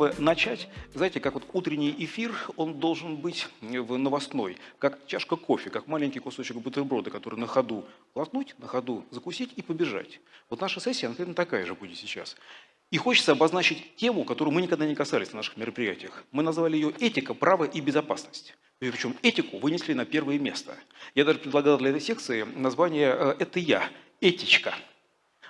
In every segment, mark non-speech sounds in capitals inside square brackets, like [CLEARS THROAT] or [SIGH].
бы начать, знаете, как вот утренний эфир, он должен быть в новостной, как чашка кофе, как маленький кусочек бутерброда, который на ходу глотнуть, на ходу закусить и побежать. Вот наша сессия, например, такая же будет сейчас. И хочется обозначить тему, которую мы никогда не касались на наших мероприятиях. Мы назвали ее «Этика, право и безопасность». И причем этику вынесли на первое место. Я даже предлагал для этой секции название э, «Это я», «Этичка».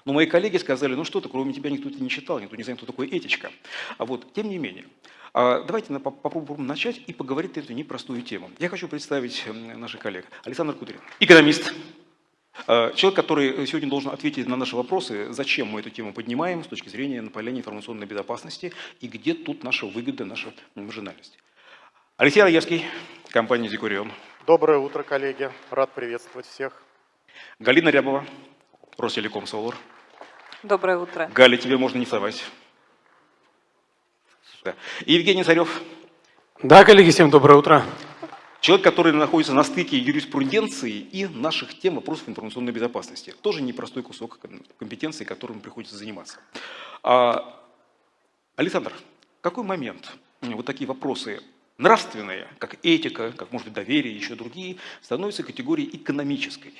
Но мои коллеги сказали, ну что ты, кроме тебя никто это не читал, никто не знает, кто такой этичка. А вот, тем не менее, а, давайте попробуем начать и поговорить на эту непростую тему. Я хочу представить наших коллег. Александр Кудрин, экономист, а, Человек, который сегодня должен ответить на наши вопросы, зачем мы эту тему поднимаем с точки зрения нападения информационной безопасности и где тут наша выгода, наша маржинальность. Алексей Раевский, компания «Декурион». Доброе утро, коллеги. Рад приветствовать всех. Галина Рябова, Ростелеком Солар. Доброе утро. Галя, тебе можно не вставать. Да. И Евгений Царев. Да, коллеги, всем доброе утро. Человек, который находится на стыке юриспруденции и наших тем вопросов информационной безопасности. Тоже непростой кусок компетенции, которым приходится заниматься. А, Александр, какой момент вот такие вопросы нравственные, как этика, как, может быть, доверие, еще другие, становятся категорией экономической?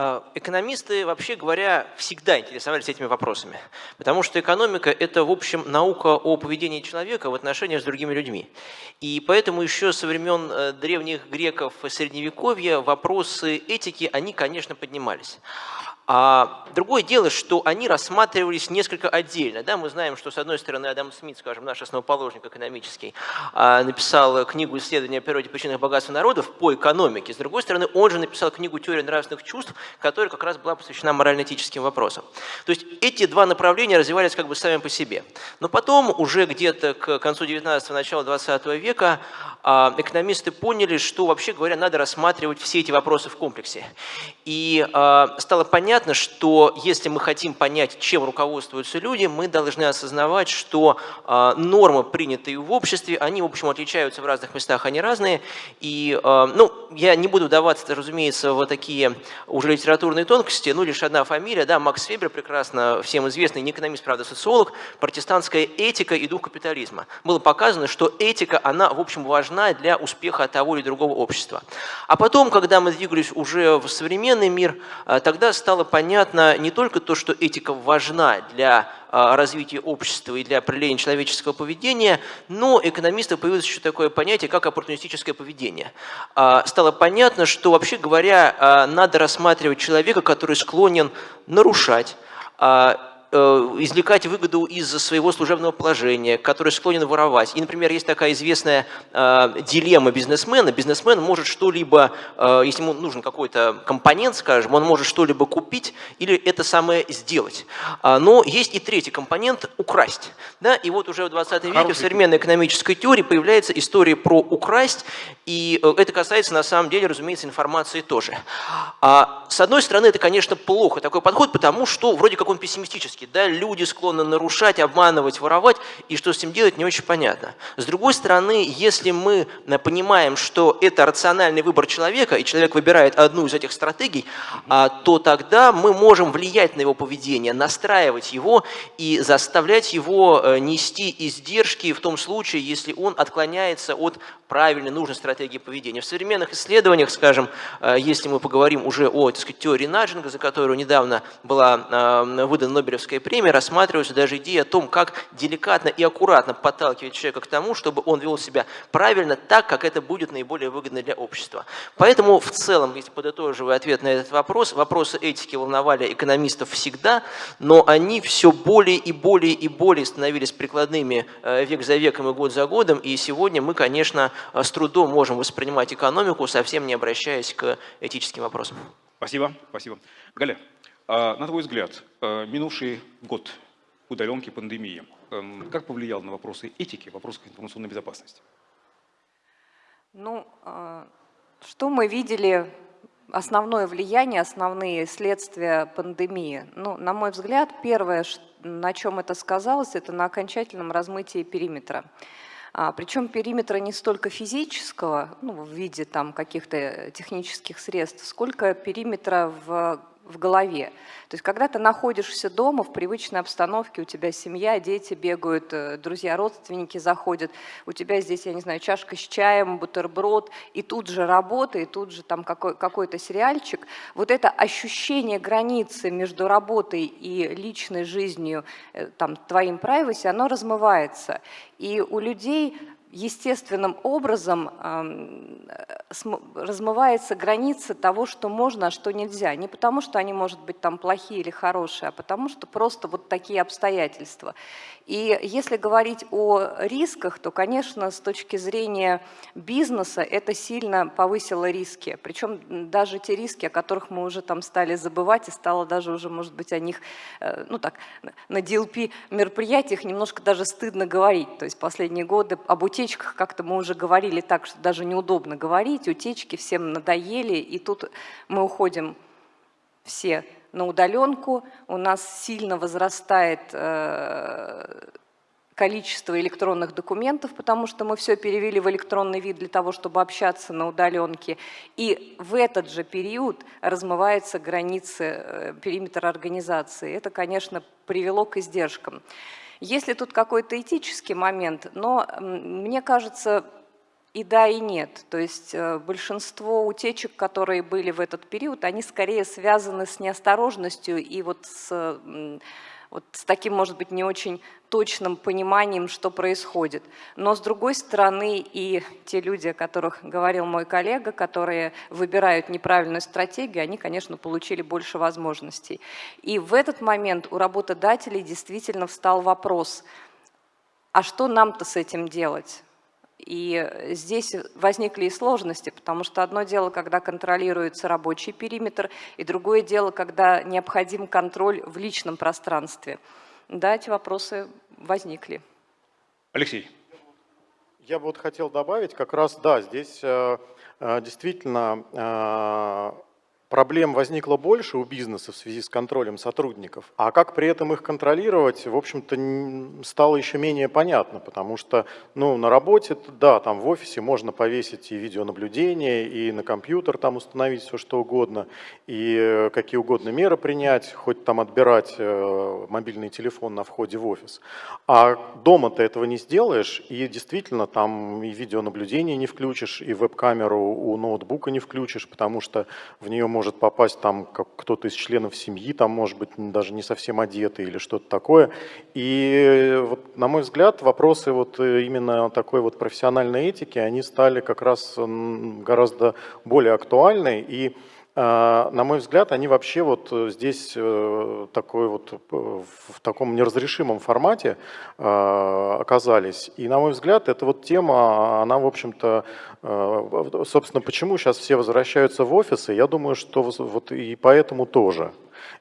А, экономисты, вообще говоря, всегда интересовались этими вопросами, потому что экономика – это, в общем, наука о поведении человека в отношениях с другими людьми. И поэтому еще со времен э, древних греков Средневековья вопросы этики, они, конечно, поднимались. А другое дело, что они рассматривались несколько отдельно. Да, мы знаем, что с одной стороны Адам Смит, скажем, наш основоположник экономический, а, написал книгу «Исследование о природе причинных богатств народов» по экономике. С другой стороны, он же написал книгу «Теория нравственных чувств», которая как раз была посвящена морально-этическим вопросам. То есть эти два направления развивались как бы сами по себе. Но потом, уже где-то к концу 19-го, начала 20 века, а, экономисты поняли, что, вообще говоря, надо рассматривать все эти вопросы в комплексе. И а, стало понятно, что если мы хотим понять, чем руководствуются люди, мы должны осознавать, что а, нормы, принятые в обществе, они, в общем, отличаются в разных местах, они разные. И, ну, я не буду даваться, разумеется, в такие уже литературные тонкости, ну, лишь одна фамилия, да, Макс Вебер, прекрасно всем известный, не экономист, правда, социолог, протестантская этика и дух капитализма. Было показано, что этика, она, в общем, важна для успеха того или другого общества. А потом, когда мы двигались уже в современный мир, э, тогда стало понятно не только то, что этика важна для э, развития общества и для определения человеческого поведения, но экономисты появилось еще такое понятие, как оппортунистическое поведение. А, стало понятно, что, вообще говоря, э, надо рассматривать человека, который склонен нарушать, а, извлекать выгоду из своего служебного положения, который склонен воровать. И, например, есть такая известная э, дилемма бизнесмена. Бизнесмен может что-либо, э, если ему нужен какой-то компонент, скажем, он может что-либо купить или это самое сделать. А, но есть и третий компонент – украсть. Да? И вот уже в 20 веке в современной экономической теории появляется история про украсть, и э, это касается, на самом деле, разумеется, информации тоже. А, с одной стороны, это, конечно, плохо, такой подход, потому что вроде как он пессимистический риски. Да? Люди склонны нарушать, обманывать, воровать, и что с этим делать, не очень понятно. С другой стороны, если мы э, понимаем, что это рациональный выбор человека, и человек выбирает одну из этих стратегий, а, то тогда мы можем влиять на его поведение, настраивать его и заставлять его э, нести издержки в том случае, если он отклоняется от правильной, нужной стратегии поведения. В современных исследованиях, скажем, э, если мы поговорим уже о так сказать, теории наджинга, за которую недавно была выдана Нобелевская Нобелевская премия рассматриваются даже идеи о том, как деликатно и аккуратно подталкивать человека к тому, чтобы он вел себя правильно, так, как это будет наиболее выгодно для общества. Поэтому в целом, если подытоживая ответ на этот вопрос, вопросы этики волновали экономистов всегда, но они все более и более и более становились прикладными э, век за веком и год за годом, и сегодня мы, конечно, э, с трудом можем воспринимать экономику, совсем не обращаясь к этическим вопросам. Спасибо, спасибо. Галя, на твой взгляд, э, минувший год удаленки, пандемии, эм, как повлиял на вопросы этики, вопросы информационной безопасности? Ну, э, что мы видели, основное влияние, основные следствия пандемии? Ну, на мой взгляд, первое, на чем это сказалось, это на окончательном размытии периметра. А, причем периметра не столько физического, ну, в виде там каких-то технических средств, сколько периметра в в голове. То есть когда ты находишься дома в привычной обстановке, у тебя семья, дети бегают, э, друзья, родственники заходят, у тебя здесь, я не знаю, чашка с чаем, бутерброд, и тут же работа, и тут же там какой- какой-то сериальчик. Вот это ощущение границы между работой и личной жизнью, э, там, твоим privacy, оно размывается. И у людей естественным образом размывается граница того, что можно, а что нельзя. Не потому, что они, может быть, там плохие или хорошие, а потому, что просто вот такие обстоятельства. И если говорить о рисках, то, конечно, с точки зрения бизнеса это сильно повысило риски. Причем даже те риски, о которых мы уже там стали забывать, и стало даже уже, может быть, о них, э, ну так, на DLP мероприятиях немножко даже стыдно говорить. То есть последние годы об утечках как-то мы уже говорили так, что даже неудобно говорить. Утечки всем надоели, и тут мы уходим все на удаленку, у нас сильно возрастает э, количество электронных документов, потому что мы все перевели в электронный вид для того, чтобы общаться на удаленке. И в этот же период размываются границы э, периметра организации. Это, конечно, привело к издержкам. Есть ли тут какой-то этический момент, но мне кажется, и да, и нет. То есть э, большинство утечек, которые были в этот период, они скорее связаны с неосторожностью и вот с, вот с таким, может быть, не очень точным пониманием, что происходит. Но, с другой стороны, и те люди, о которых говорил мой коллега, которые выбирают неправильную стратегию, они, конечно, получили больше возможностей. И в этот момент у работодателей действительно встал вопрос, а что нам-то с этим делать? И здесь возникли и сложности, потому что одно дело, когда контролируется рабочий периметр, и другое дело, когда необходим контроль в личном пространстве. Да, эти вопросы возникли. Алексей. Я бы вот хотел добавить, как раз, да, здесь э, э, действительно э, проблем возникло больше у бизнеса в связи с контролем сотрудников, а как при этом их контролировать, в общем-то, стало еще менее понятно, потому что, ну, на работе, да, там в офисе можно повесить и видеонаблюдение, и на компьютер там установить все что угодно, и э, какие угодно меры принять, хоть там отбирать э, мобильный телефон на входе в офис. А дома ты этого не сделаешь, и действительно там и видеонаблюдение не включишь, и веб-камеру у ноутбука не включишь, потому что в нее может попасть там кто-то из членов семьи, там может быть даже не совсем одетый или что-то такое. И вот, на мой взгляд, вопросы вот э, именно такой вот профессиональной этики, они стали как раз гораздо более актуальны. И на мой взгляд, они вообще вот э, здесь э, такой вот э, в таком неразрешимом формате э, оказались. И на мой взгляд, эта вот тема, она, в общем-то, собственно, почему сейчас все возвращаются в офисы, я думаю, что вот и поэтому тоже.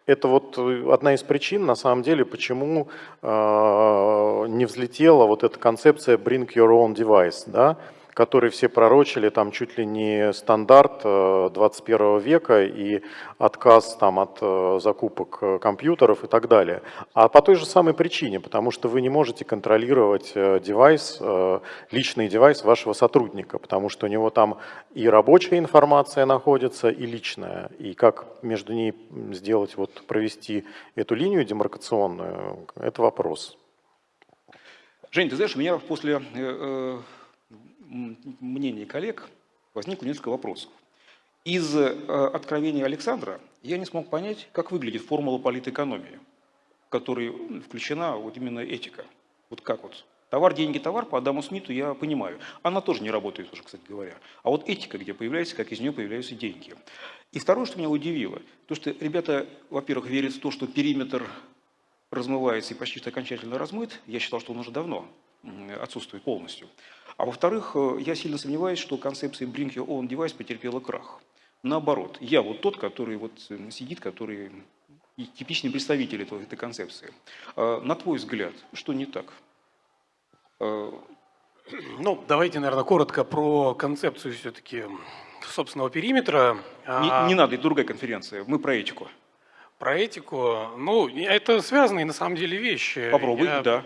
Это вот одна из причин, на самом деле, почему э, не взлетела вот эта концепция «bring your own device», да, который все пророчили, там чуть ли не стандарт э, 21 века и отказ там от э, закупок э, компьютеров и так далее. А по той же самой причине, потому что вы не можете контролировать э, девайс, э, личный девайс вашего сотрудника, потому что у него там и рабочая информация находится, и личная. И как между ней сделать, вот провести эту линию демаркационную, это вопрос. Жень, ты знаешь, у меня после э, э, мнений коллег возникло несколько вопросов. Из э, откровения Александра я не смог понять, как выглядит формула политэкономии, в которой м, включена вот именно этика. Вот как вот. Товар, деньги, товар по Адаму Смиту я понимаю. Она тоже не работает уже, кстати говоря. А вот этика, где появляется, как из нее появляются деньги. И второе, что меня удивило, то, что ребята, во-первых, верят в то, что периметр размывается и почти что окончательно размыт, я считал, что он уже давно отсутствует полностью. А во-вторых, э, я сильно сомневаюсь, что концепция Bring Your Own Device потерпела крах. Наоборот, я вот тот, который вот э, сидит, который и типичный представитель этого, этой концепции. А, На твой взгляд, что не так? Э, [CLEARS THROAT] Ну, давайте, наверное, коротко про концепцию все-таки собственного периметра. Не, А, не надо, это другая конференция, мы про этику. Про этику. Ну, это связанные на самом деле вещи. Попробуй, Я- да.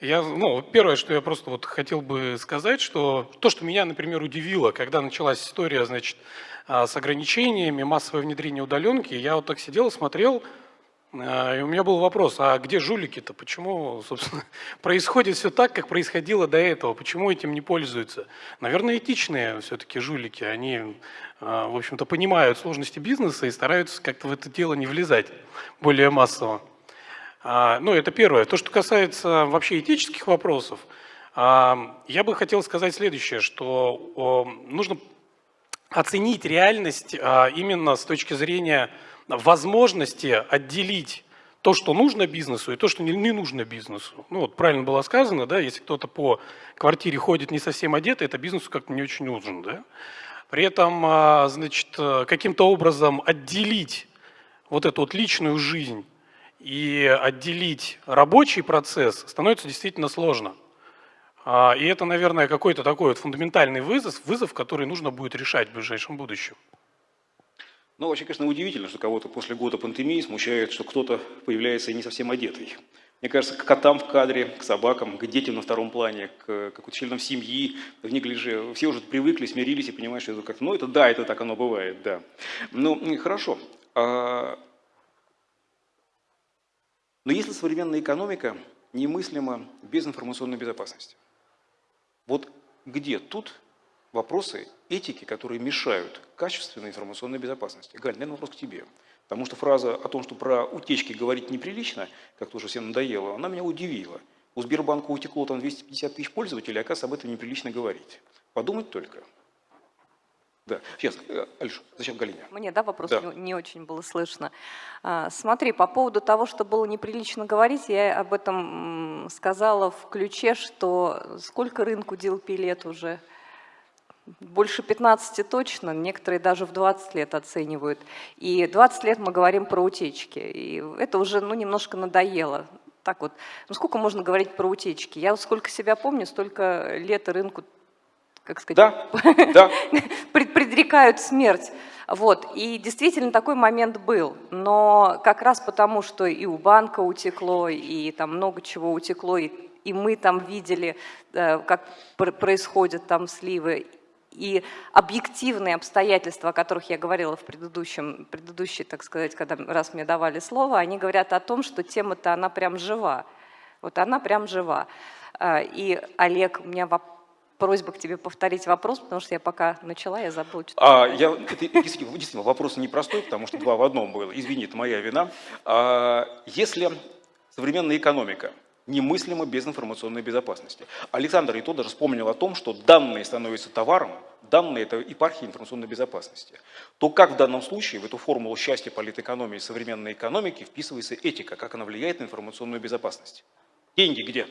Я, ну, первое, что я просто вот хотел бы сказать, что то, что меня, например, удивило, когда началась история, значит, а, с ограничениями, массовое внедрение удаленки, я вот так сидел и смотрел, а, и у меня был вопрос, а где жулики-то? Почему, собственно, [LAUGHS] происходит все так, как происходило до этого? Почему этим не пользуются? Наверное, этичные все-таки жулики. Они, а, в общем-то, понимают сложности бизнеса и стараются как-то в это дело не влезать более массово. А, ну, это первое. То, что касается вообще этических вопросов, я бы хотел сказать следующее, что нужно оценить реальность именно с точки зрения возможности отделить то, что нужно бизнесу, и то, что не, нужно бизнесу. Ну вот правильно было сказано, да, если кто-то по квартире ходит не совсем одетый, это бизнесу как-то не очень нужен, да. При этом, а, значит, каким-то образом отделить вот эту вот личную жизнь и отделить рабочий процесс становится действительно сложно. А, и это, наверное, какой-то такой вот фундаментальный вызов, вызов, который нужно будет решать в ближайшем будущем. Ну, вообще, конечно, удивительно, что кого-то после года пандемии смущает, что кто-то появляется не совсем одетый. Мне кажется, к котам в кадре, к собакам, к детям на втором плане, к каким-то членам семьи, в неглиже. Все уже привыкли, смирились и понимают, что это как... Ну, это да, это так оно бывает, да. Ну, хорошо. А... Но если современная экономика немыслима без информационной безопасности, вот где тут вопросы этики, которые мешают качественной информационной безопасности. Галь, наверное, вопрос к тебе. Потому что фраза о том, что про утечки говорить неприлично, как тоже всем надоело, она меня удивила. У Сбербанка утекло там 250 тысяч пользователей, оказывается, об этом неприлично говорить. Подумать только. Да, сейчас, э, Алиша, зачем Галине? Мне, да, вопрос да. Не, не очень было слышно. А, смотри, по поводу того, что было неприлично говорить, я об этом сказала в ключе, что сколько рынку DLP лет уже – больше 15 точно, некоторые даже в 20 лет оценивают. И 20 лет мы говорим про утечки. И это уже ну, немножко надоело. Так вот, ну сколько можно говорить про утечки? Я сколько себя помню, столько лет рынку, как сказать, да, да. [LAUGHS] предрекают смерть. Вот. И действительно такой момент был. Но как раз потому, что и у банка утекло, и там много чего утекло, и, и мы там видели, э, как происходят там сливы, и объективные обстоятельства, о которых я говорила в предыдущем, предыдущей, так сказать, когда раз мне давали слово, они говорят о том, что тема-то она прям жива. Вот она прям жива. А, и, Олег, у меня вопрос просьба к тебе повторить вопрос, потому что я пока начала, я забыла. Что а, я, это действительно, действительно вопрос непростой, потому что два в одном было. Извини, это моя вина. А, если современная экономика немыслимо без информационной безопасности. Александр и то даже вспомнил о том, что данные становятся товаром, данные – это епархия информационной безопасности. То как в данном случае в эту формулу счастья, политэкономии, современной экономики вписывается этика, как она влияет на информационную безопасность? Деньги где?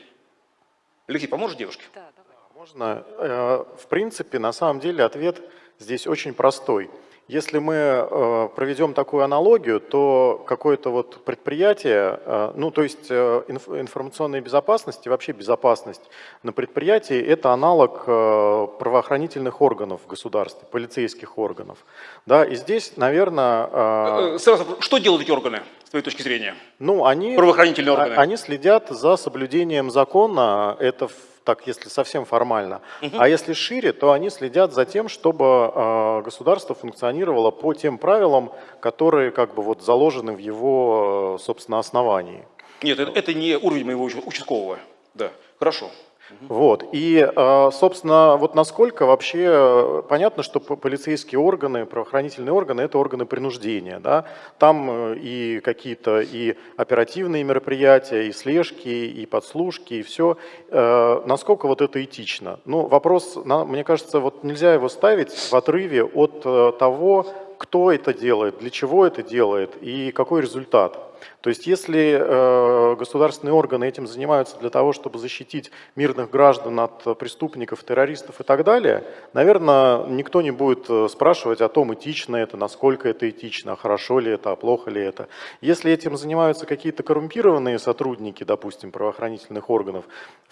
Алексей, поможешь девушке? Да, давай. Можно? Э, в принципе, на самом деле ответ здесь очень простой – если мы э, проведем такую аналогию, то какое-то вот предприятие, э, ну то есть информационная безопасность и вообще безопасность на предприятии – это аналог правоохранительных органов в государстве, полицейских органов. Да, и здесь, наверное… Сразу, что делают эти органы, с твоей точки зрения? Ну, они, Правоохранительные органы. Они следят за соблюдением закона, это так если совсем формально. Угу. А если шире, то они следят за тем, чтобы э, государство функционировало по тем правилам, которые как бы вот заложены в его, собственно, основании. Нет, это, это не уровень моего участкового. Да, хорошо. Вот. И, а, собственно, вот насколько вообще э, понятно, что полицейские органы, правоохранительные органы – это органы принуждения. Да? Там э, и какие-то и оперативные мероприятия, и слежки, и подслушки, и все. Э, насколько вот это этично? Ну, вопрос, мне кажется, вот нельзя его ставить в отрыве от того, кто это делает, для чего это делает и какой результат. То есть если э, государственные органы этим занимаются для того, чтобы защитить мирных граждан от преступников, террористов и так далее, наверное, никто не будет э, спрашивать о том, этично это, насколько это этично, хорошо ли это, а плохо ли это. Если этим занимаются какие-то коррумпированные сотрудники, допустим, правоохранительных органов,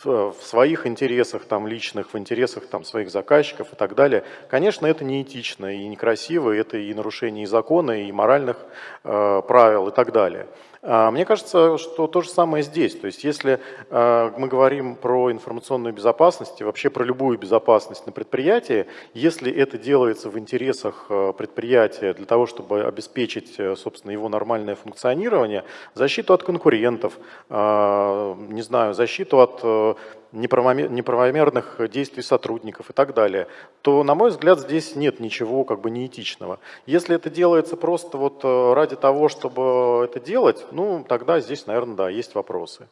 в своих интересах там, личных, в интересах там, своих заказчиков и так далее, конечно, это не этично и некрасиво, это и нарушение закона, и моральных э, правил и так далее. А, Мне кажется, что то же самое здесь. То есть если э, мы говорим про информационную безопасность и вообще про любую безопасность на предприятии, если это делается в интересах э, предприятия для того, чтобы обеспечить, э, собственно, его нормальное функционирование, защиту от конкурентов, не знаю, защиту от э, неправомерных действий сотрудников и так далее, то, на мой взгляд, здесь нет ничего как бы неэтичного. Если это делается просто вот э, ради того, чтобы это делать, ну, тогда здесь, наверное, да, есть вопросы.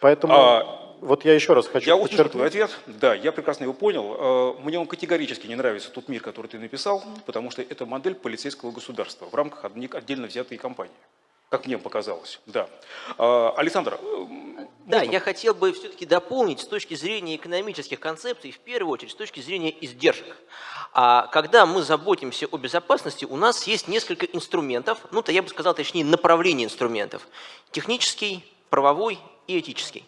Поэтому А, вот я еще раз хочу Я услышал твой ответ. Да, я прекрасно его понял. Э, Мне он категорически не нравится, тот мир, который ты написал, потому что это модель полицейского государства в рамках отдельно взятой компании. Как мне показалось, да. А, Александр, э, Да, я хотел бы все-таки дополнить с точки зрения экономических концепций, в первую очередь с точки зрения издержек. А когда мы заботимся о безопасности, у нас есть несколько инструментов, ну, то я бы сказал, точнее, направлений инструментов. Технический, правовой и этический.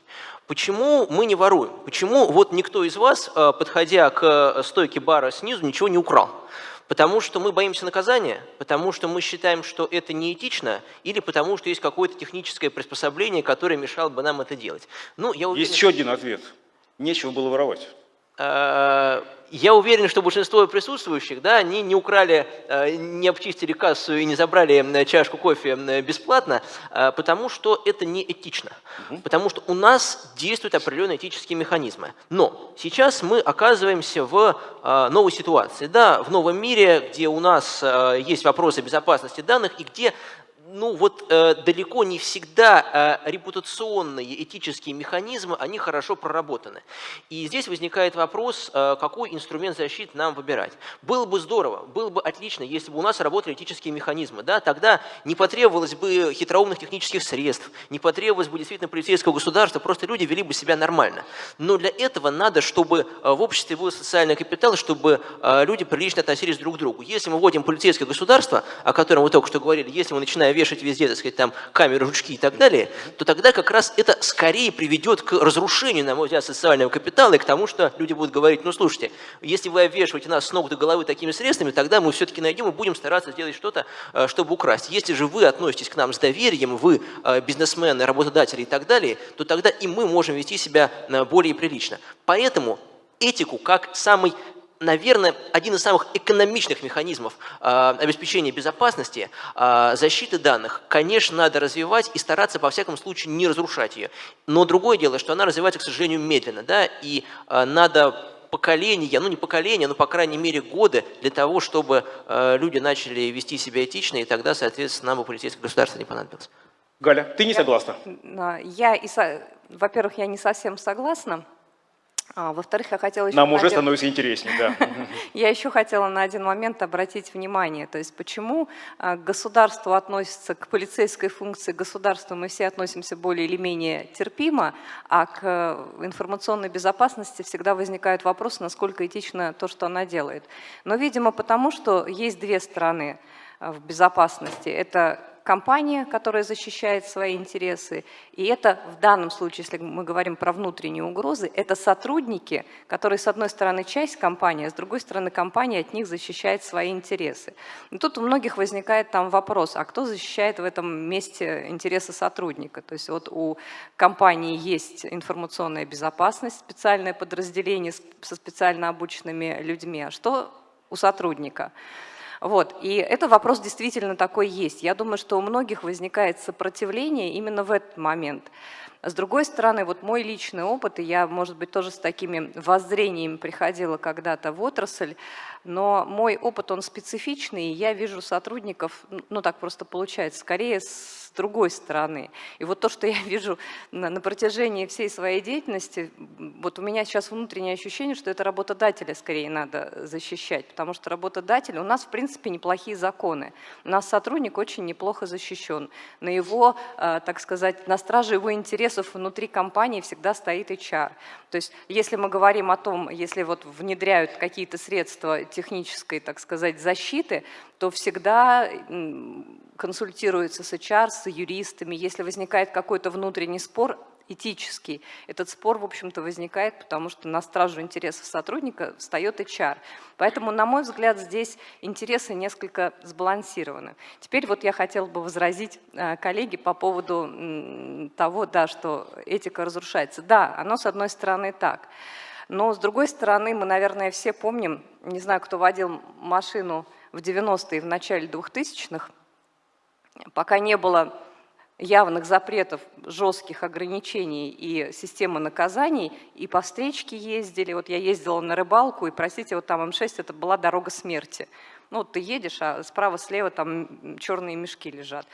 Почему мы не воруем? Почему вот никто из вас, э, подходя к э, стойке бара снизу, ничего не украл? Потому что мы боимся наказания, потому что мы считаем, что это неэтично, или потому что есть какое-то техническое приспособление, которое мешало бы нам это делать. Ну, я уверен, Есть еще один ответ. Нечего было воровать. Э, Я уверен, что большинство присутствующих, да, они не украли, э, не обчистили кассу и не забрали чашку кофе бесплатно, э, потому что это не этично. Потому что у нас действуют определенные этические механизмы. Но сейчас мы оказываемся в новой ситуации, да, в новом мире, где у нас есть вопросы безопасности данных и где ну вот э, далеко не всегда э, репутационные этические механизмы, они хорошо проработаны. И здесь возникает вопрос, э, какой инструмент защиты нам выбирать. Было бы здорово, было бы отлично, если бы у нас работали этические механизмы. Да? Тогда не потребовалось бы хитроумных технических средств, не потребовалось бы действительно полицейского государства, просто люди вели бы себя нормально. Но для этого надо, чтобы э, в обществе был социальный капитал, чтобы э, люди прилично относились друг к другу. Если мы вводим полицейское государство, о котором вы только что говорили, если мы начинаем вешать везде, так сказать, там камеры, жучки и так далее, то тогда как раз это скорее приведет к разрушению, на мой взгляд, социального капитала и к тому, что люди будут говорить, ну слушайте, если вы обвешиваете нас с ног до головы такими средствами, тогда мы все-таки найдем и будем стараться сделать что-то, э, чтобы украсть. Если же вы относитесь к нам с доверием, вы э, бизнесмены, работодатели и так далее, то тогда и мы можем вести себя э, более прилично. Поэтому этику как самый наверное, один из самых экономичных механизмов э, обеспечения безопасности, э, защиты данных, конечно, надо развивать и стараться, во всяком случае, не разрушать ее. Но другое дело, что она развивается, к сожалению, медленно, да, и э, надо поколения, ну не поколения, но, по крайней мере, годы для того, чтобы э, люди начали вести себя этично, и тогда, соответственно, нам бы полицейское государство не понадобилось. Галя, ты не согласна? Я, и со- во-первых, я не совсем согласна. А, во-вторых, я хотела еще... Нам на уже один- становится интереснее, да. [LAUGHS] Я еще хотела на один момент обратить внимание, то есть почему а, к государству относится, к полицейской функции государства мы все относимся более или менее терпимо, а к э, информационной безопасности всегда возникают вопросы, насколько этично то, что она делает. Но, видимо, потому что есть две стороны а, в безопасности. Это компания, которая защищает свои интересы, и это в данном случае, если мы говорим про внутренние угрозы, это сотрудники, которые, с одной стороны, часть компании, а с другой стороны, компания от них защищает свои интересы. И тут у многих возникает там вопрос, а кто защищает в этом месте интересы сотрудника? То есть вот у компании есть информационная безопасность, специальное подразделение со специально обученными людьми, а что у сотрудника? Вот. И это вопрос действительно такой есть. Я думаю, что у многих возникает сопротивление именно в этот момент. С другой стороны, вот мой личный опыт, и я, может быть, тоже с такими воззрениями приходила когда-то в отрасль, но мой опыт, он специфичный, и я вижу сотрудников, ну так просто получается, скорее с другой стороны. И вот то, что я вижу на, на протяжении всей своей деятельности, вот у меня сейчас внутреннее ощущение, что это работодателя скорее надо защищать, потому что работодатель, у нас в принципе неплохие законы, у нас сотрудник очень неплохо защищен, на его, э, так сказать, на страже его интересов внутри компании всегда стоит HR. То есть если мы говорим о том, если вот внедряют какие-то средства технической, так сказать, защиты, то всегда консультируется с HR, с юристами. Если возникает какой-то внутренний спор, этический. Этот спор, в общем-то, возникает, потому что на стражу интересов сотрудника встает HR. Поэтому, на мой взгляд, здесь интересы несколько сбалансированы. Теперь вот я хотела бы возразить э, коллеге по поводу того, да, что этика разрушается. Да, оно с одной стороны так. Но с другой стороны, мы, наверное, все помним, не знаю, кто водил машину в 90-е и в начале 2000-х, пока не было явных запретов, жестких ограничений и системы наказаний, и по встречке ездили. Вот я ездила на рыбалку, и, простите, вот там М6 это была дорога смерти. Ну, ты едешь, а справа-слева там черные мешки лежат.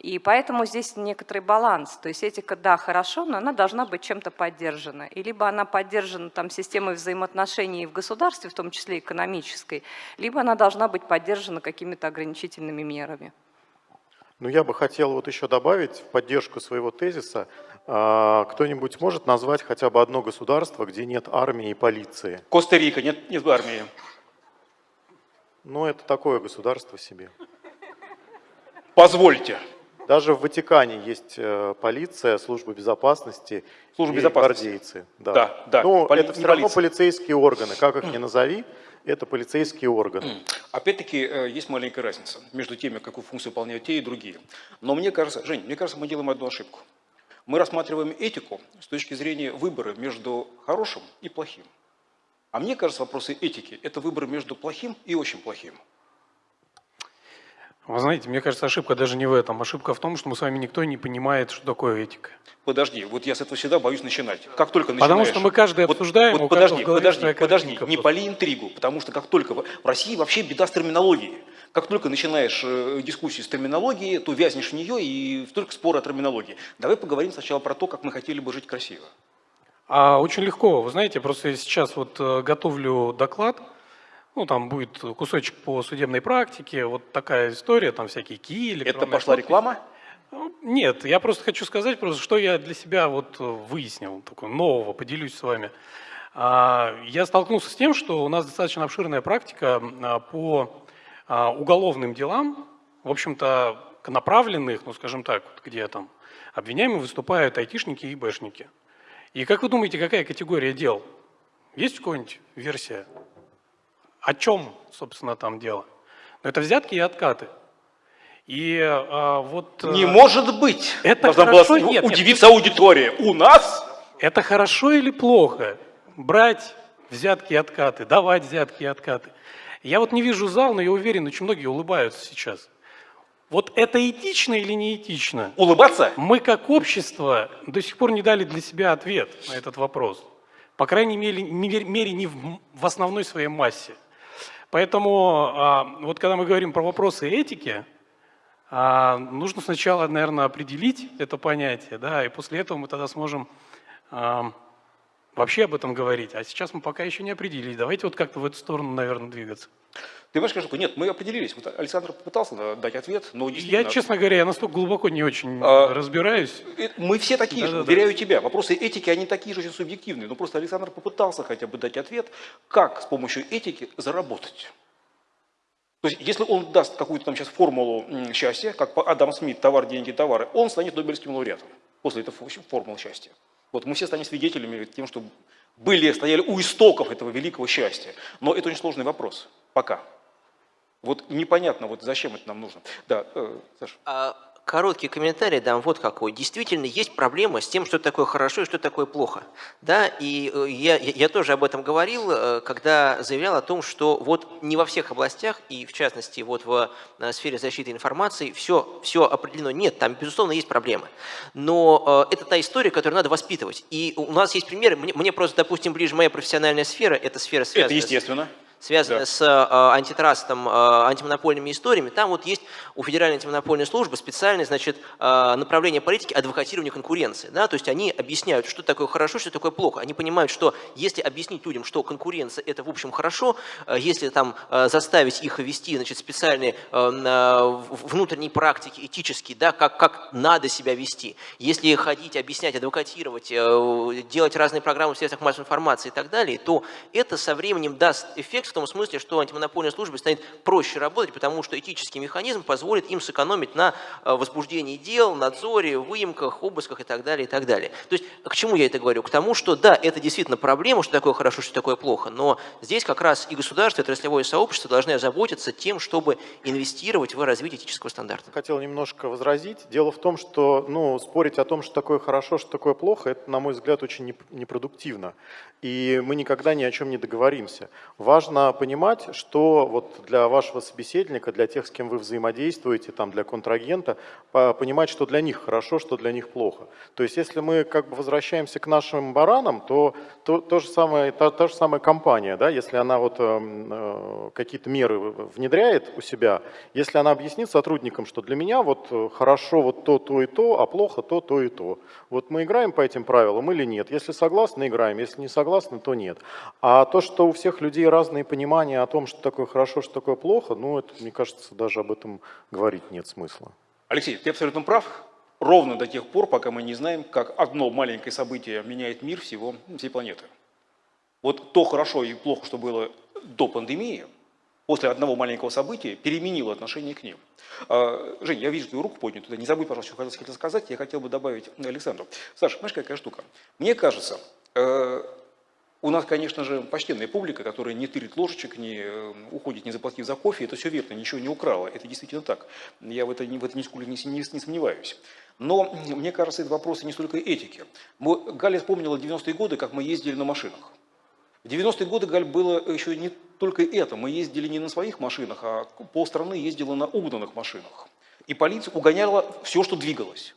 И поэтому здесь некоторый баланс. То есть этика, да, хорошо, но она должна быть чем-то поддержана. И либо она поддержана там, системой взаимоотношений в государстве, в том числе экономической, либо она должна быть поддержана какими-то ограничительными мерами. Ну, я бы хотел вот еще добавить в поддержку своего тезиса, а, кто-нибудь может назвать хотя бы одно государство, где нет армии и полиции? Коста-Рика, нет, нет армии. Ну, это такое государство себе. Позвольте. Даже в Ватикане есть э, полиция, служба безопасности служба безопасности. гвардейцы. Да, да. да. Но Поли... это все равно полицейские органы, как их ни [CLEARS THROAT] назови, это полицейские органы. Опять-таки, э, есть маленькая разница между теми, какую функцию выполняют те и другие. Но мне кажется, Жень, мне кажется, мы делаем одну ошибку. Мы рассматриваем этику с точки зрения выбора между хорошим и плохим. А мне кажется, вопросы этики – это выбор между плохим и очень плохим. Вы знаете, мне кажется, ошибка даже не в этом. Ошибка в том, что мы с вами никто не понимает, что такое этика. Подожди, вот я с этого всегда боюсь начинать. Как только начинаешь... Потому что мы каждый обсуждаем, вот, подожди, подожди, подожди, не поли интригу, потому что как только... В России вообще беда с терминологией. Как только начинаешь э, дискуссию с терминологией, то вязнешь в нее и только споры о терминологии. Давай поговорим сначала про то, как мы хотели бы жить красиво. А очень легко. Вы знаете, просто я сейчас вот э, готовлю доклад, ну, там будет кусочек по судебной практике, вот такая история, там всякие ки, Это пошла подпись. реклама? Нет, я просто хочу сказать, просто, что я для себя вот выяснил, такого нового, поделюсь с вами. А, я столкнулся с тем, что у нас достаточно обширная практика а, по а, уголовным делам, в общем-то, направленных, ну, скажем так, где там обвиняемые выступают айтишники и бэшники. И как вы думаете, какая категория дел? Есть какая-нибудь версия? О чем, собственно, там дело? Но это взятки и откаты. И а, вот... Не может быть! Это Должна хорошо, была нет, удивиться нет. аудитория. У нас? Это хорошо или плохо? Брать взятки и откаты, давать взятки и откаты. Я вот не вижу зал, но я уверен, очень многие улыбаются сейчас. Вот это этично или не этично? Улыбаться? Мы как общество до сих пор не дали для себя ответ на этот вопрос. По крайней мере, мере не в, в основной своей массе. Поэтому а, вот когда мы говорим про вопросы этики, а, нужно сначала, наверное, определить это понятие, да, и после этого мы тогда сможем а, вообще об этом говорить. А сейчас мы пока еще не определились. Давайте вот как-то в эту сторону, наверное, двигаться. Ты понимаешь, скажу, нет, мы определились. Вот Александр попытался дать ответ, но действительно... Я, честно говоря, я настолько глубоко не очень а, разбираюсь. Мы все такие да, же, да, уверяю да. тебя. Вопросы этики, они такие же очень субъективные. Но просто Александр попытался хотя бы дать ответ, как с помощью этики заработать. То есть, если он даст какую-то там сейчас формулу счастья, как по Адам Смит, товар, деньги, товары, он станет Нобелевским лауреатом после этой формулы счастья. Вот мы все станем свидетелями тем, что были, стояли у истоков этого великого счастья. Но это очень сложный вопрос. Пока. Вот непонятно, вот зачем это нам нужно. Да, э, Саша. А короткий комментарий дам вот какой. Действительно, есть проблема с тем, что такое хорошо и что такое плохо. Да, и э, я, я тоже об этом говорил, э, когда заявлял о том, что вот не во всех областях, и в частности вот в э, сфере защиты информации, все, все определено. Нет, там, безусловно, есть проблемы. Но это та история, которую надо воспитывать. И у нас есть примеры, мне, мне просто, допустим, ближе моя профессиональная сфера, это сфера связанная это естественно. С связанная да. с э, антитрастом, э, антимонопольными историями, там вот есть у Федеральной антимонопольной службы специальное значит, э, направление политики адвокатирования конкуренции. Да? То есть они объясняют, что такое хорошо, что такое плохо. Они понимают, что если объяснить людям, что конкуренция это в общем хорошо, если там заставить их вести значит, специальные внутренние практики этические, да, как, как надо себя вести, если ходить, объяснять, адвокатировать, делать разные программы в средствах массовой информации и так далее, то это со временем даст эффект в том смысле, что антимонопольная служба станет проще работать, потому что этический механизм позволит им сэкономить на э, возбуждении дел, надзоре, выемках, обысках и так далее, и так далее. То есть к чему я это говорю? К тому, что да, это действительно проблема, что такое хорошо, что такое плохо, но здесь как раз и государство, и отраслевое сообщество должны озаботиться тем, чтобы инвестировать в развитие этического стандарта. Хотел немножко возразить. Дело в том, что ну, спорить о том, что такое хорошо, что такое плохо, это, на мой взгляд, очень неп- непродуктивно. И мы никогда ни о чем не договоримся. Важно понимать, что вот для вашего собеседника, для тех, с кем вы взаимодействуете, там, для контрагента, по- понимать, что для них хорошо, что для них плохо. То есть если мы как бы возвращаемся к нашим баранам, то, то, то же самое, та, та же самая компания, да, если она вот эм, э, какие-то меры внедряет у себя, если она объяснит сотрудникам, что для меня вот э, хорошо вот то, то и то, а плохо то, то и то. Вот мы играем по этим правилам или нет? Если согласны, играем, если не согласны, то нет. А то, что у всех людей разные понимания о том, что такое хорошо, что такое плохо, ну, это, мне кажется, даже об этом говорить нет смысла. Алексей, ты абсолютно прав. Ровно до тех пор, пока мы не знаем, как одно маленькое событие меняет мир всего, всей планеты. Вот то хорошо и плохо, что было до пандемии, после одного маленького события переменило отношение к ним. А, Жень, я вижу твою руку поднятую. Не забудь, пожалуйста, что хотел сказать. Я хотел бы добавить Александру. Саша, знаешь, какая штука? Мне кажется, э, у нас, конечно же, почтенная публика, которая не тырит ложечек, не э, уходит, не заплатив за кофе. Это все верно, ничего не украла. Это действительно так. Я в, это, в этом нисколько не, не, не сомневаюсь. Но мне кажется, это вопросы не столько этики. Мы, Галя вспомнила 90-е годы, как мы ездили на машинах. В 90-е годы, Галь, было еще не только это. Мы ездили не на своих машинах, а полстраны ездила на угнанных машинах. И полиция угоняла все, что двигалось.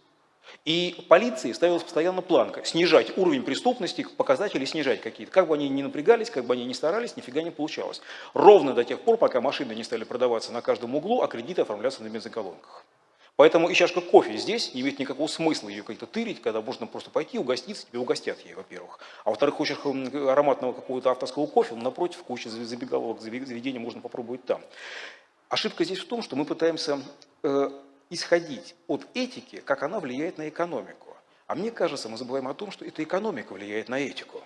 И полиции ставилась постоянно планка. Снижать уровень преступности, показатели снижать какие-то. Как бы они ни напрягались, как бы они ни старались, нифига не получалось. Ровно до тех пор, пока машины не стали продаваться на каждом углу, а кредиты оформляться на бензоколонках. Поэтому и чашка кофе здесь не имеет никакого смысла ее как-то тырить, когда можно просто пойти угоститься, тебе угостят ей, во-первых. А во-вторых, хочешь м, ароматного какого-то авторского кофе, ну, напротив, куча забегаловок, заведений можно попробовать там. Ошибка здесь в том, что мы пытаемся э, исходить от этики, как она влияет на экономику. А мне кажется, мы забываем о том, что это экономика влияет на этику.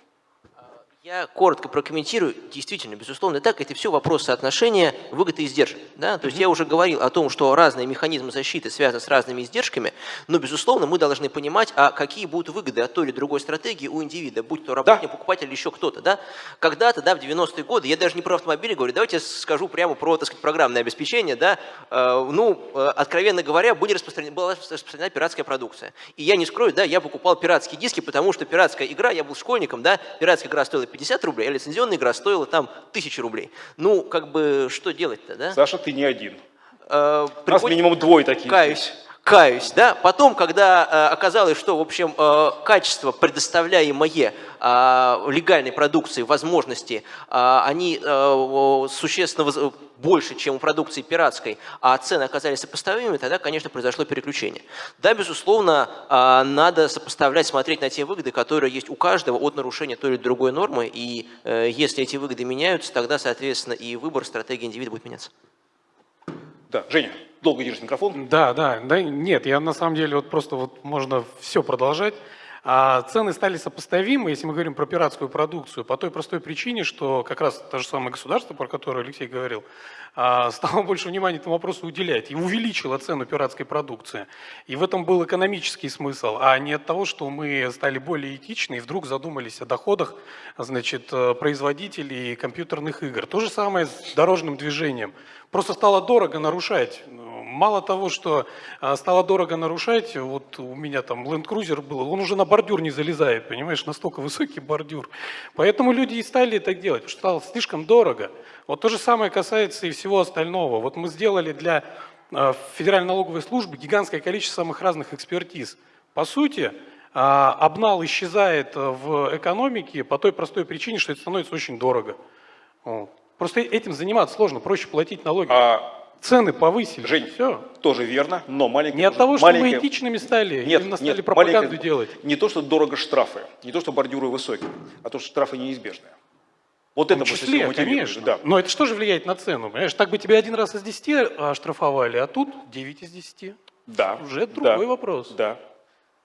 Я коротко прокомментирую. Действительно, безусловно, так. Это все вопрос соотношения выгоды и издержек. Да? То есть я уже говорил о том, что разные механизмы защиты связаны с разными издержками, но, безусловно, мы должны понимать, а какие будут выгоды от той или другой стратегии у индивида, будь то работник, покупатель или еще кто-то. Да? Когда-то, да, в 90-е годы, я даже не про автомобили говорю, давайте я скажу прямо про, так сказать, программное обеспечение. Да? Э, ну, э, откровенно говоря, были распространены, была распространена пиратская продукция. И я не скрою, да, я покупал пиратские диски, потому что пиратская игра, я был школьником, да, пиратская игра стоила 50 рублей, а лицензионная игра стоила там 1000 рублей. Ну, как бы, что делать-то, да? Саша, ты не один. Э, У нас минимум двое таких. Каюсь. Каюсь, да. Потом, когда э, оказалось, что, в общем, э, качество, предоставляемое э, легальной продукции, возможности, э, они э, существенно больше, чем у продукции пиратской, а цены оказались сопоставимыми, тогда, конечно, произошло переключение. Да, безусловно, э, надо сопоставлять, смотреть на те выгоды, которые есть у каждого от нарушения той или другой нормы, и э, если эти выгоды меняются, тогда, соответственно, и выбор стратегии индивида будет меняться. Да, Женя, долго держишь микрофон. Да, да, да, нет, я на самом деле вот просто вот можно все продолжать. А цены стали сопоставимы, если мы говорим про пиратскую продукцию, по той простой причине, что как раз то же самое государство, про которое Алексей говорил, а, стало больше внимания этому вопросу уделять и увеличило цену пиратской продукции. И в этом был экономический смысл, а не от того, что мы стали более этичны и вдруг задумались о доходах значит, э, производителей компьютерных игр. То же самое с дорожным движением. Просто стало дорого нарушать. Мало того, что а, стало дорого нарушать, вот у меня там Land Cruiser был, он уже на бордюр не залезает, понимаешь, настолько высокий бордюр. Поэтому люди и стали так делать, потому что стало слишком дорого. Вот то же самое касается и всего остального. Вот мы сделали для а, Федеральной налоговой службы гигантское количество самых разных экспертиз. По сути, а, обнал исчезает в экономике по той простой причине, что это становится очень дорого. Просто этим заниматься сложно, проще платить налоги. А, Цены повысили. Жень, Все. тоже верно, но маленькая... Не от того, что маленькая- мы этичными стали, Нет, именно стали нет, пропаганду маленькая- делать. Не то, что дорого штрафы, не то, что бордюры высокие, а то, что штрафы неизбежные. Вот это числе, мотивирует, конечно. Да. Но это что же влияет на цену? Понимаешь, так бы тебя один раз из 10 оштрафовали, а тут 9 из 10. Да. Уже да, другой вопрос. Да.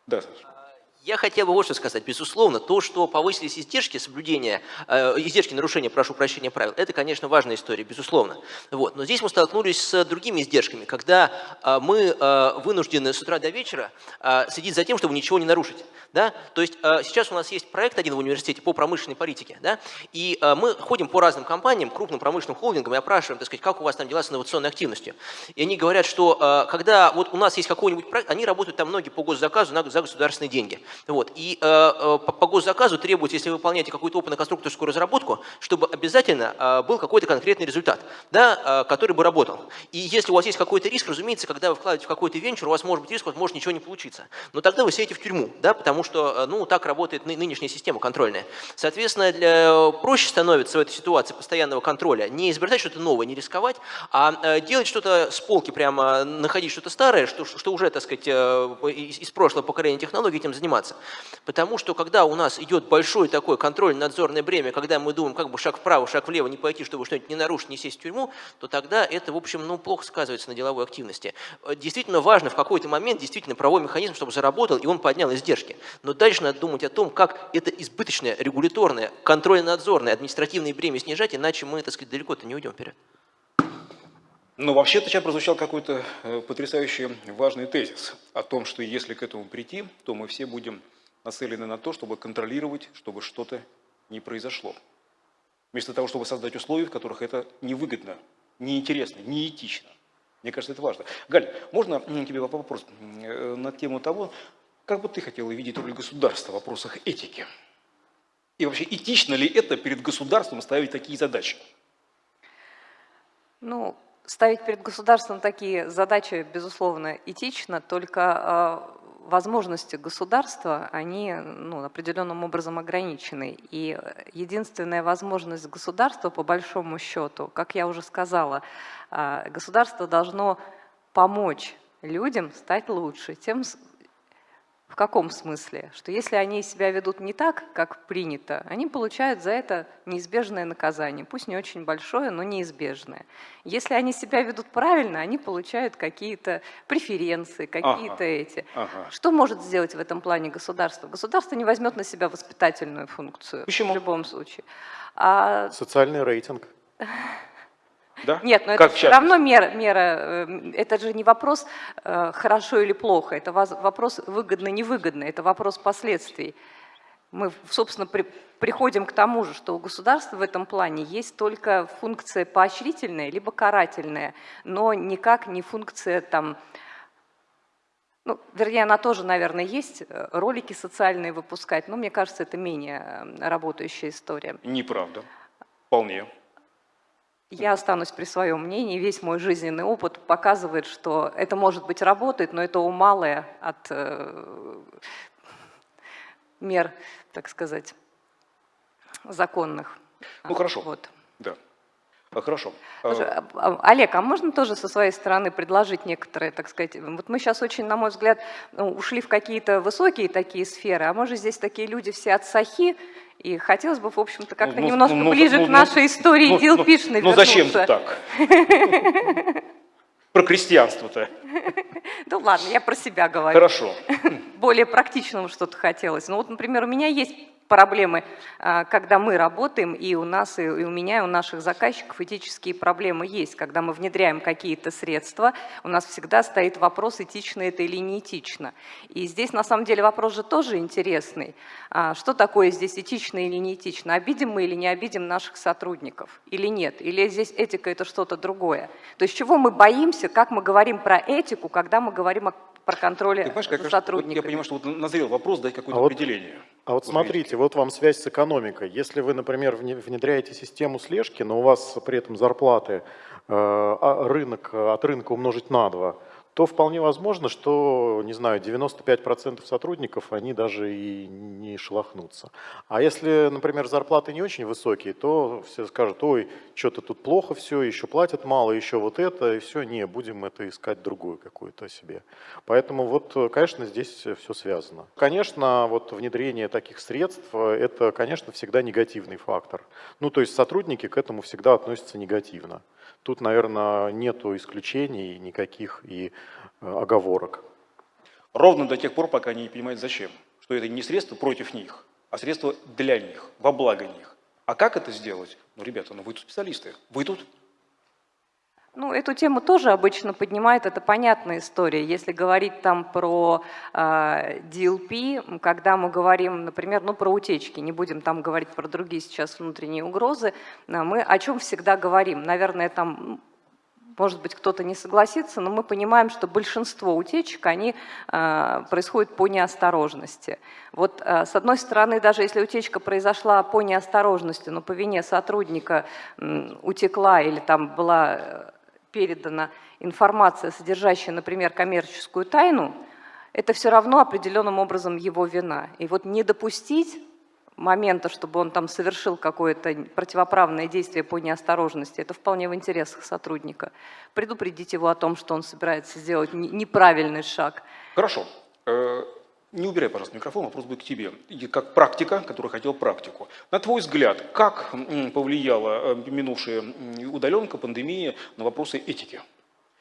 Да, Саша. Я хотел бы вот что сказать. Безусловно, то, что повысились издержки соблюдения, э, издержки нарушения, прошу прощения, правил, это, конечно, важная история, безусловно. Вот. Но здесь мы столкнулись с другими издержками, когда э, мы э, вынуждены с утра до вечера э, следить за тем, чтобы ничего не нарушить. Да? То есть э, сейчас у нас есть проект один в университете по промышленной политике, да? и э, мы ходим по разным компаниям, крупным промышленным холдингам и опрашиваем, так сказать, как у вас там дела с инновационной активностью. И они говорят, что э, когда вот у нас есть какой-нибудь проект, они работают там многие по госзаказу на, за государственные деньги. Вот. И э, э, по, госзаказу требуется, если вы выполняете какую-то опытно-конструкторскую разработку, чтобы обязательно э, был какой-то конкретный результат, да, э, который бы работал. И если у вас есть какой-то риск, разумеется, когда вы вкладываете в какой-то венчур, у вас может быть риск, у вас может ничего не получиться. Но тогда вы сидите в тюрьму, да, потому что э, ну, так работает ны нынешняя система контрольная. Соответственно, для, проще становится в этой ситуации постоянного контроля не изобретать что-то новое, не рисковать, а э, делать что-то с полки, прямо находить что-то старое, что, что уже, так сказать, из, из прошлого поколения технологий этим заниматься. Потому что когда у нас идет большое такое контрольно-надзорное бремя, когда мы думаем, как бы шаг вправо, шаг влево не пойти, чтобы что-нибудь не нарушить, не сесть в тюрьму, то тогда это, в общем, ну, плохо сказывается на деловой активности. Э, действительно важно в какой-то момент действительно правовой механизм, чтобы заработал, и он поднял издержки. Но дальше надо думать о том, как это избыточное, регуляторное, контрольно-надзорное, административное бремя снижать, иначе мы, так сказать, далеко-то не уйдем вперед. Но вообще-то сейчас прозвучал какой-то э, потрясающий важный тезис о том, что если к этому прийти, то мы все будем нацелены на то, чтобы контролировать, чтобы что-то не произошло. Вместо того, чтобы создать условия, в которых это невыгодно, неинтересно, неэтично. Мне кажется, это важно. Галь, можно тебе вопрос э, на тему того, как бы ты хотела видеть роль государства в вопросах этики? И вообще, этично ли это перед государством ставить такие задачи? Ну, ставить перед государством такие задачи, безусловно, этично, только э, возможности государства, они ну, определенным образом ограничены. И единственная возможность государства, по большому счету, как я уже сказала, э, государство должно помочь людям стать лучше, тем в каком смысле? Что если они себя ведут не так, как принято, они получают за это неизбежное наказание. Пусть не очень большое, но неизбежное. Если они себя ведут правильно, они получают какие-то преференции, какие-то ага, эти. Ага. Что может сделать в этом плане государство? Государство не возьмет на себя воспитательную функцию Почему? в любом случае. А... Социальный рейтинг. [LAUGHS] Да? Нет, но как это все равно мера, мера, э, это же не вопрос э, хорошо или плохо, это вопрос выгодно-невыгодно, это вопрос последствий. Мы, собственно, при, приходим к тому же, что у государства в этом плане есть только функция поощрительная, либо карательная, но никак не функция там, ну, вернее, она тоже, наверное, есть, э, ролики социальные выпускать, но мне кажется, это менее работающая история. Неправда. Вполне. Я останусь при своем мнении. Весь мой жизненный опыт показывает, что это, может быть, работает, но это умалое от э, мер, так сказать, законных. Ну, хорошо. Вот. Да. А, хорошо. Слушай, а, а, Олег, а можно тоже со своей стороны предложить некоторые, так сказать, вот мы сейчас очень, на мой взгляд, ну, ушли в какие-то высокие такие сферы, а может здесь такие люди все от сахи, и хотелось бы, в общем-то, как-то ну, немножко ну, ближе ну, к нашей истории ну, Дилпишной ну, ну, зачем так? [LAUGHS] Про крестьянство-то. Ну ладно, я про себя говорю. Хорошо. [LAUGHS] Более практичного что-то хотелось. Ну вот, например, у меня есть проблемы, а, когда мы работаем, и у нас, и у меня, и у наших заказчиков этические проблемы есть. Когда мы внедряем какие-то средства, у нас всегда стоит вопрос, этично это или не этично. И здесь, на самом деле, вопрос же тоже интересный. А, что такое здесь этично или не этично? Обидим мы или не обидим наших сотрудников? Или нет? Или здесь этика – это что-то другое? То есть чего мы боимся, как мы говорим про этику, когда мы говорим о про контроль за сотрудниками. Вот я понимаю, что вот назрел вопрос дать какое-то а определение. Вот, а вот смотрите, вот вам связь с экономикой. Если вы, например, внедряете систему слежки, но у вас при этом зарплаты, э, а рынок от рынка умножить на 2, то вполне возможно, что, не знаю, 95% сотрудников, они даже и не шелохнутся. А если, например, зарплаты не очень высокие, то все скажут, ой, что-то тут плохо все, еще платят мало, еще вот это, и все, не, будем это искать другую какую-то себе. Поэтому вот, конечно, здесь все связано. Конечно, вот внедрение таких средств, это, конечно, всегда негативный фактор. Ну, то есть сотрудники к этому всегда относятся негативно. Тут, наверное, нету исключений никаких и оговорок. Ровно до тех пор, пока они не понимают, зачем. Что это не средство против них, а средство для них, во благо них. А как это сделать? Ну, ребята, ну вы тут специалисты, вы тут Ну, эту тему тоже обычно поднимают, это понятная история. Если говорить там про э, DLP, когда мы говорим, например, ну, про утечки, не будем там говорить про другие сейчас внутренние угрозы, а мы о чем всегда говорим? Наверное, там может быть, кто-то не согласится, но мы понимаем, что большинство утечек, они э, происходят по неосторожности. Вот э, с одной стороны, даже если утечка произошла по неосторожности, но по вине сотрудника э, утекла или там была э, передана информация, содержащая, например, коммерческую тайну, это все равно определенным образом его вина. И вот не допустить момента, чтобы он там совершил какое-то противоправное действие по неосторожности, это вполне в интересах сотрудника. Предупредить его о том, что он собирается сделать неправильный шаг. Хорошо. Э, не убирай, пожалуйста, микрофон, вопрос будет к тебе. И как практика, который хотел практику. На твой взгляд, как повлияла э, минувшая удаленка, пандемия на вопросы этики?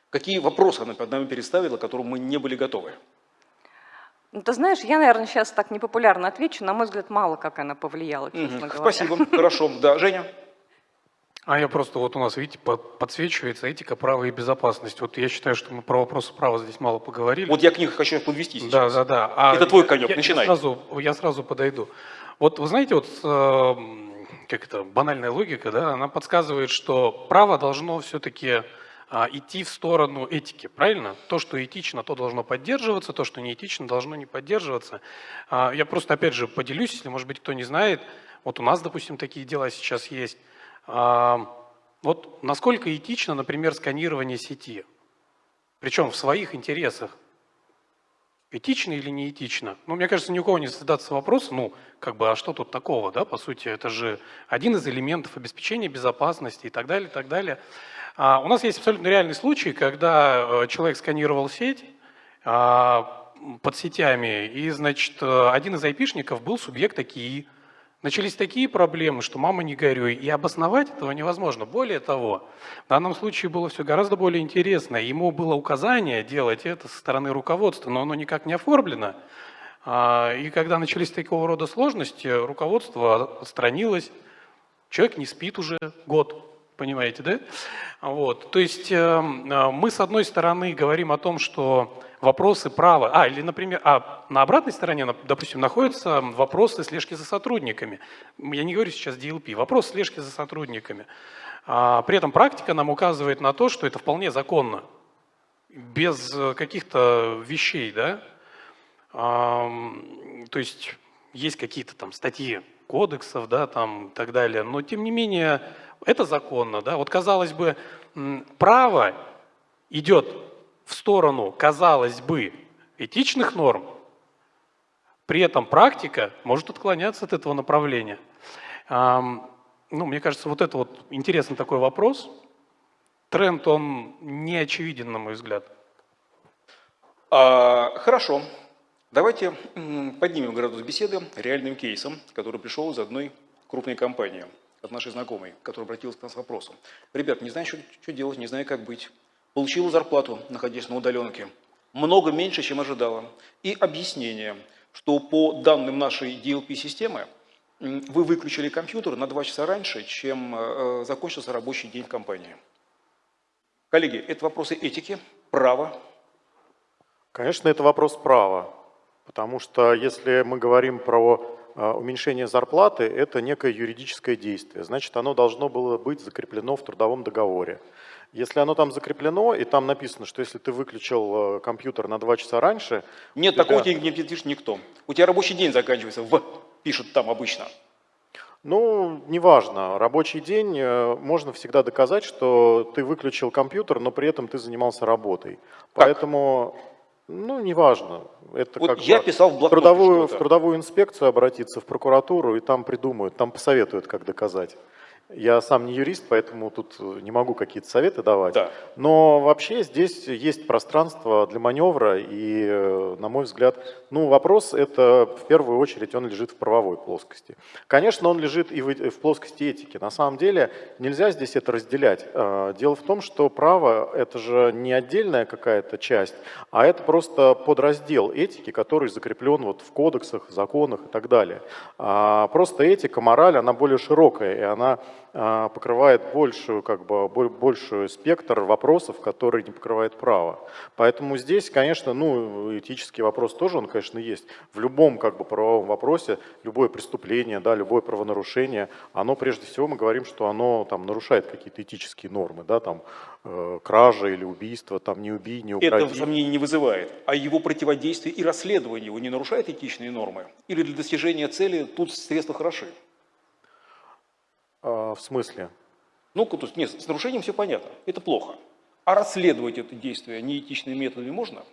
Какие вопросы она перед нами переставила, к которым мы не были готовы? Ну, ты знаешь, я, наверное, сейчас так непопулярно отвечу. На мой взгляд, мало как она повлияла, честно угу, говоря. Спасибо, хорошо. Да, Женя? А я просто, вот у нас, видите, подсвечивается этика, право и безопасность. Вот я считаю, что мы про вопросы права здесь мало поговорили. Вот я к них хочу подвести сейчас. Да, да, да. А Это твой конек, я, начинай. Я сразу, я сразу подойду. Вот вы знаете, вот э, как это, банальная логика, да, она подсказывает, что право должно все-таки идти в сторону этики, правильно? То, что этично, то должно поддерживаться, то, что не этично, должно не поддерживаться. А, я просто, опять же, поделюсь, если, может быть, кто не знает, вот у нас, допустим, такие дела сейчас есть. А, вот насколько этично, например, сканирование сети, причем в своих интересах, этично или не этично? Ну, мне кажется, ни у кого не задаться вопрос, ну, как бы, а что тут такого, да, по сути, это же один из элементов обеспечения безопасности и так далее, и так далее. А, у нас есть абсолютно реальный случай, когда э, человек сканировал сеть а, под сетями, и, значит, э, один из айпишников был субъект такие. Начались такие проблемы, что мама не горюй, и обосновать этого невозможно. Более того, в данном случае было все гораздо более интересно. Ему было указание делать это со стороны руководства, но оно никак не оформлено. А, и когда начались такого рода сложности, руководство отстранилось, человек не спит уже год, понимаете, да? Вот. То есть эм, э, мы, с одной стороны, говорим о том, что вопросы права, а, или, например, а на обратной стороне, допустим, находятся вопросы слежки за сотрудниками. Я не говорю сейчас DLP, вопрос слежки за сотрудниками. А, при этом практика нам указывает на то, что это вполне законно, без э, каких-то вещей, да? А, то есть есть какие-то там статьи кодексов, да, там и так далее, но тем не менее это законно. Да? Вот казалось бы, право идет в сторону, казалось бы, этичных норм, при этом практика может отклоняться от этого направления. Ну, мне кажется, вот это вот интересный такой вопрос. Тренд, он не очевиден, на мой взгляд. А, хорошо. Давайте поднимем градус беседы реальным кейсом, который пришел из одной крупной компании – от нашей знакомой, которая обратилась к нам с вопросом. Ребят, не знаю, что, что делать, не знаю, как быть. Получила зарплату, находясь на удаленке. Много меньше, чем ожидала. И объяснение, что по данным нашей DLP-системы, вы выключили компьютер на два часа раньше, чем э, закончился рабочий день в компании. Коллеги, это вопросы этики, права. Конечно, это вопрос права. Потому что если мы говорим про а, уменьшение зарплаты – это некое юридическое действие. Значит, оно должно было быть закреплено в трудовом договоре. Если оно там закреплено, и там написано, что если ты выключил э, компьютер на два часа раньше… Нет, тебя... такого тебе не пишет никто. У тебя рабочий день заканчивается в, пишут там обычно. Ну, неважно. Рабочий день э, можно всегда доказать, что ты выключил компьютер, но при этом ты занимался работой. Как? Поэтому ну, неважно. Это вот как я бы писал в блокноте трудовую, в трудовую инспекцию обратиться, в прокуратуру, и там придумают, там посоветуют, как доказать. Я сам не юрист, поэтому тут не могу какие-то советы давать. Да. Но вообще здесь есть пространство для маневра, и, э, на мой взгляд, ну, вопрос это в первую очередь он лежит в правовой плоскости. Конечно, он лежит и в, в плоскости этики. На самом деле нельзя здесь это разделять. Э, дело в том, что право это же не отдельная какая-то часть, а это просто подраздел этики, который закреплен вот в кодексах, законах и так далее. А просто этика, мораль, она более широкая, и она покрывает большую, как бы, большую спектр вопросов, которые не покрывает право. Поэтому здесь, конечно, ну, этический вопрос тоже, он, конечно, есть. В любом как бы, правовом вопросе, любое преступление, да, любое правонарушение, оно, прежде всего, мы говорим, что оно там, нарушает какие-то этические нормы, да, там, э, кража или убийство, там, не убий, не укради. Это сомнений не вызывает. А его противодействие и расследование его не нарушает этичные нормы? Или для достижения цели тут средства хороши? В смысле? Ну, то есть, нет, с нарушением все понятно, это плохо. А расследовать это действие неэтичными методами можно?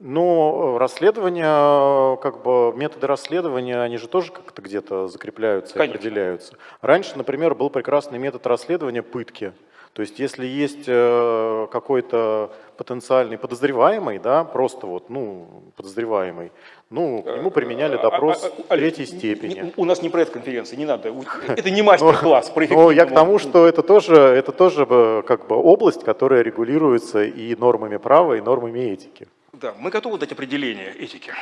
Ну, расследование, как бы методы расследования, они же тоже как-то где-то закрепляются, Конечно. определяются. Раньше, например, был прекрасный метод расследования пытки. То есть если есть э, какой-то потенциальный подозреваемый, да, просто вот, ну, подозреваемый, ну, к нему применяли допрос А, а, а, третьей степени. У нас не пресс-конференция, не надо. [LAUGHS] Это не мастер-класс по Ну, я к тому, что это тоже, это тоже э, как бы область, которая регулируется и нормами права, и нормами этики. Да, мы готовы дать определение этики.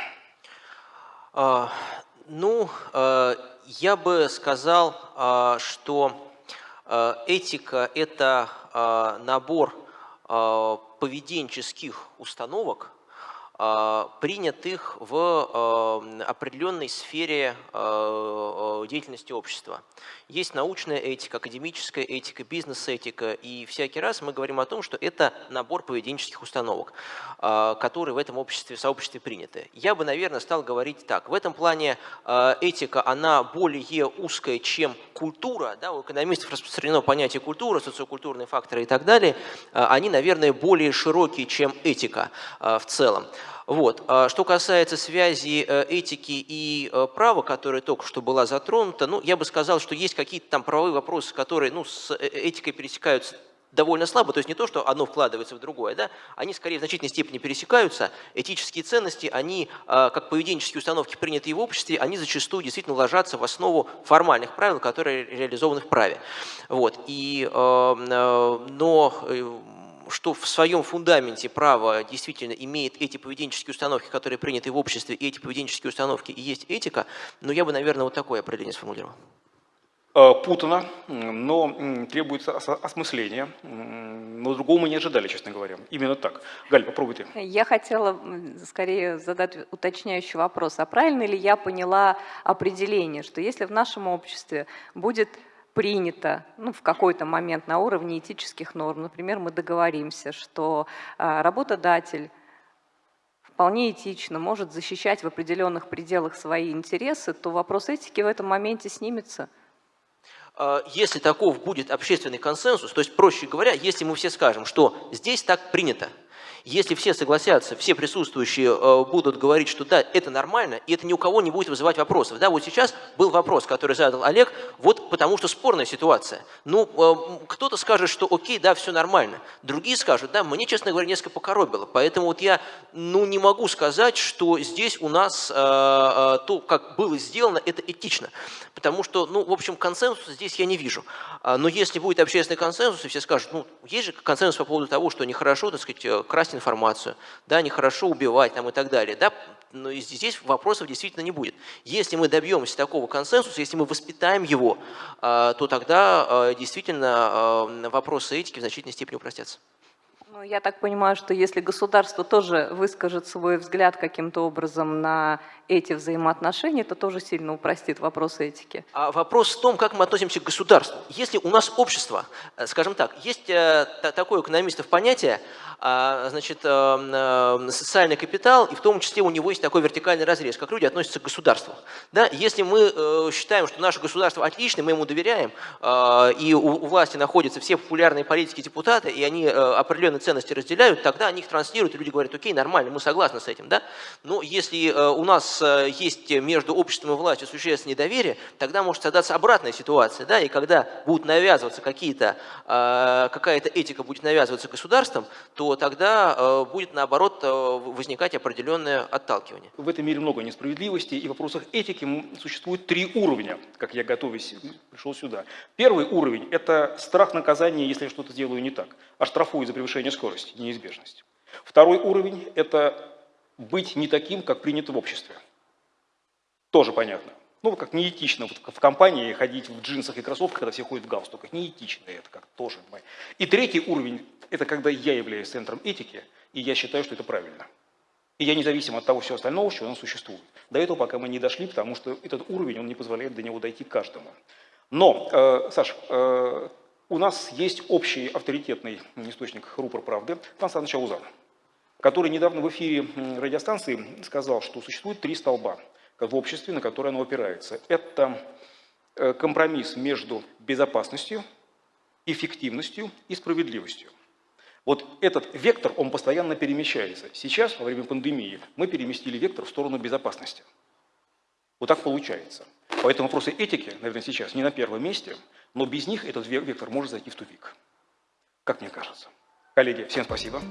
А, Ну, э, я бы сказал, а, что э, этика – это а, набор а, поведенческих установок, принятых в э, определенной сфере э, деятельности общества. Есть научная этика, академическая этика, бизнес-этика, и всякий раз мы говорим о том, что это набор поведенческих установок, которые в этом обществе, сообществе приняты. Я бы, наверное, стал говорить так. В этом плане э, этика, она более узкая, чем культура. Да, у экономистов распространено понятие культура, социокультурные факторы и так далее. Э, Они, наверное, более широкие, чем этика э, в целом. Вот. А Что касается связи э, этики и права, которая только что была затронута, ну, я бы сказал, что есть какие-то там правовые вопросы, которые ну, с этикой пересекаются довольно слабо, то есть не то, что одно вкладывается в другое, да, они скорее в значительной степени пересекаются. Этические ценности, они, э, как поведенческие установки, принятые в обществе, они зачастую действительно ложатся в основу формальных правил, которые реализованы в праве. Вот. И, э, э, но э, что в своем фундаменте право действительно имеет эти поведенческие установки, которые приняты в обществе, и эти поведенческие установки и есть этика, но я бы, наверное, вот такое определение сформулировал. Э, Путано, но требуется ос- осмысления. М, Но другого мы не ожидали, честно говоря. Именно так. Галь, попробуй ты. Я хотела скорее задать уточняющий вопрос. А правильно ли я поняла определение, что если в нашем обществе будет принято ну, в какой-то момент на уровне этических норм, например, мы договоримся, что а, работодатель вполне этично может защищать в определенных пределах свои интересы, то вопрос этики в этом моменте снимется. А, Если таков будет общественный консенсус, то есть, проще говоря, если мы все скажем, что здесь так принято, если все согласятся, все присутствующие э, будут говорить, что да, это нормально, и это ни у кого не будет вызывать вопросов. Да, вот сейчас был вопрос, который задал Олег, вот потому что спорная ситуация. Ну, э, кто-то скажет, что окей, да, все нормально. Другие скажут, да, мне, честно говоря, несколько покоробило. Поэтому вот я, ну, не могу сказать, что здесь у нас э, то, как было сделано, это этично. Потому что, ну, в общем, консенсуса здесь я не вижу. А, Но если будет общественный консенсус, и все скажут, ну, есть же консенсус по поводу того, что нехорошо, так сказать, э, красть информацию, да, нехорошо убивать там и так далее, да, но здесь вопросов действительно не будет. Если мы добьемся такого консенсуса, если мы воспитаем его, а, то тогда а, действительно а, вопросы этики в значительной степени упростятся. Ну, я так понимаю, что если государство тоже выскажет свой взгляд каким-то образом на эти взаимоотношения, то тоже сильно упростит вопрос этики. А вопрос в том, как мы относимся к государству. Если у нас общество, э, скажем так, есть э, та- такое у экономистов понятие а, значит, э, социальный капитал, и в том числе у него есть такой вертикальный разрез, как люди относятся к государству. Да? Если мы считаем, что наше государство отличное, мы ему доверяем, и у власти находятся все популярные политики, депутаты, и они определенные ценности разделяют, тогда они их транслируют, и люди говорят, окей, нормально, мы согласны с этим. Да? Но если у нас есть между обществом и властью существенное недоверие, тогда может создаться обратная ситуация. Да? И когда будут навязываться какие-то, какая-то этика будет навязываться государством, то тогда будет наоборот возникать определенное отталкивание. В этом мире много несправедливости, и в вопросах этики существует три уровня, как я готовясь пришел сюда. Первый уровень – это страх наказания, если я что-то сделаю не так, оштрафую за превышение скорости, неизбежность. Второй уровень – это быть не таким, как принято в обществе. Тоже понятно. Ну, как неэтично вот в компании ходить в джинсах и кроссовках, когда все ходят в галстуках. Неэтично это как тоже. И третий уровень – это когда я являюсь центром этики, и я считаю, что это правильно. И я независим от того всего остального, что он существует. До этого пока мы не дошли, потому что этот уровень, он не позволяет до него дойти каждому. Но, э, Саш, э, у нас есть общий авторитетный источник рупор правды, Константин Чаузан, который недавно в эфире радиостанции сказал, что существует три столба в обществе, на которые оно опирается. Это э, компромисс между безопасностью, эффективностью и справедливостью. Вот этот вектор, он постоянно перемещается. Сейчас, во время пандемии, мы переместили вектор в сторону безопасности. Вот так получается. Поэтому вопросы этики, наверное, сейчас не на первом месте, но без них этот вектор может зайти в тупик. Как мне кажется. Коллеги, всем спасибо.